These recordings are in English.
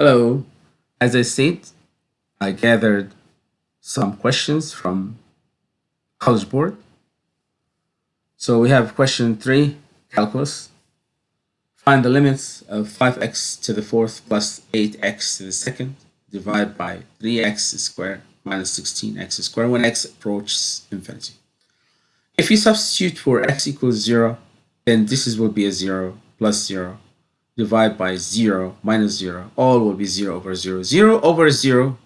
Hello. As I said, I gathered some questions from College Board. So we have question 3, calculus. Find the limits of 5x to the fourth plus 8x to the second divided by 3x squared minus 16x squared when x approaches infinity. If you substitute for x equals 0, then this is will be a 0 plus 0 divide by 0 minus 0 all will be 0 over 0 0 over 0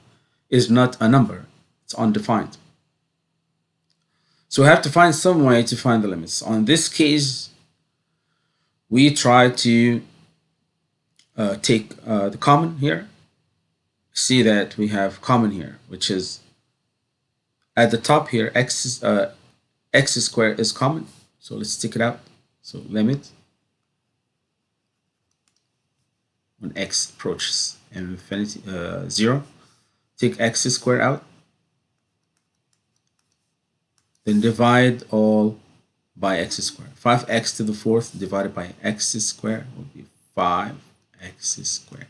is not a number. It's undefined. So we have to find some way to find the limits. On this case we try to uh, take uh, the common here. See that we have common here which is at the top here x uh, x squared is common. So let's take it out. So limit when x approaches infinity uh, 0 take x squared out. Then divide all by x squared. 5x to the fourth divided by x squared will be 5x squared.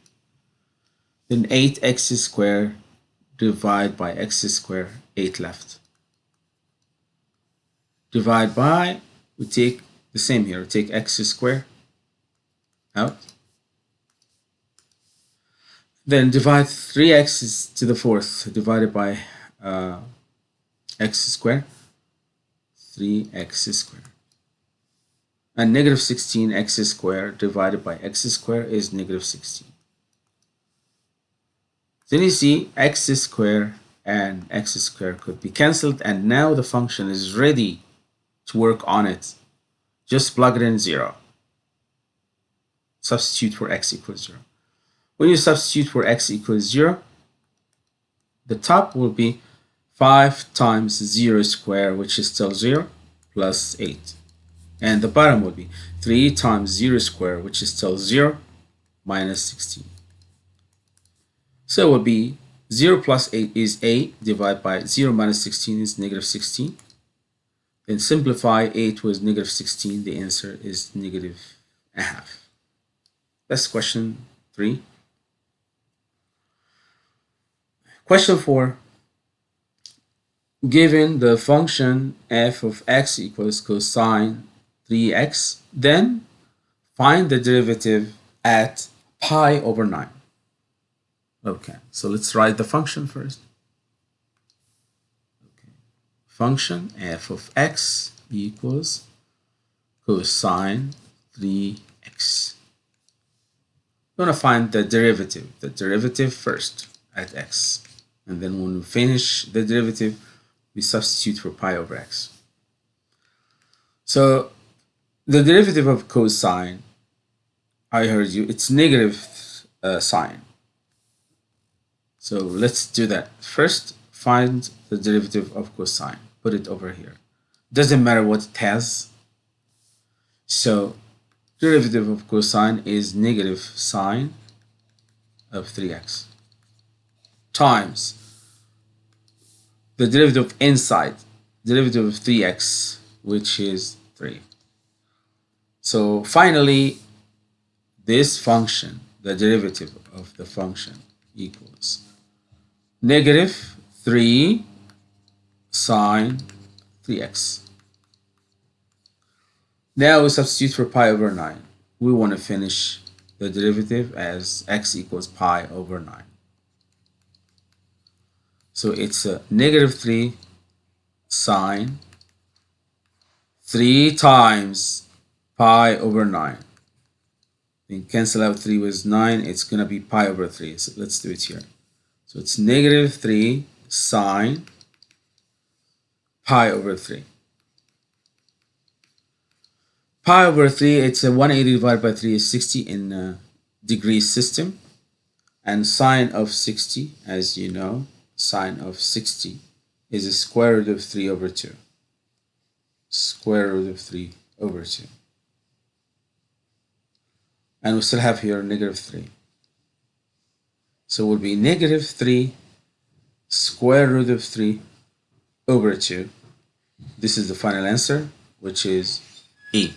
Then 8x squared divide by x squared 8 left. Divide by we take the same here. Take x squared out then divide 3x to the fourth divided by uh, x squared. 3x squared. And negative 16x squared divided by x squared is negative 16. Then you see x squared and x squared could be cancelled and now the function is ready to work on it. Just plug it in 0. Substitute for x equals 0. When you substitute for x equals 0, the top will be 5 times 0 square, which is still 0, plus 8. And the bottom will be 3 times 0 square, which is still 0, minus 16. So it will be 0 plus 8 is 8, divided by 0 minus 16 is negative 16. Then simplify 8 with negative 16, the answer is negative a half. That's question 3. Question 4. Given the function f of x equals cosine 3x, then find the derivative at pi over 9. Okay, so let's write the function first. Okay. Function f of x equals cosine 3x. We're going to find the derivative, the derivative first at x and then when we finish the derivative we substitute for pi over x. So the derivative of cosine I heard you it's negative uh, sine. So let's do that. First find the derivative of cosine. Put it over here. Doesn't matter what it has. So derivative of cosine is negative sine of 3x times. The derivative of inside derivative of 3x which is 3 so finally this function the derivative of the function equals negative 3 sine 3x now we substitute for pi over 9 we want to finish the derivative as x equals pi over 9 so it's a negative 3 sine 3 times pi over 9. Then cancel out 3 with 9. It's going to be pi over 3. So let's do it here. So it's negative 3 sine pi over 3. Pi over 3, it's a 180 divided by 3 is 60 in degree system. And sine of 60, as you know, sine of 60 is the square root of 3 over 2. Square root of 3 over 2. And we still have here negative 3. So it will be negative 3 square root of 3 over 2. This is the final answer, which is 8.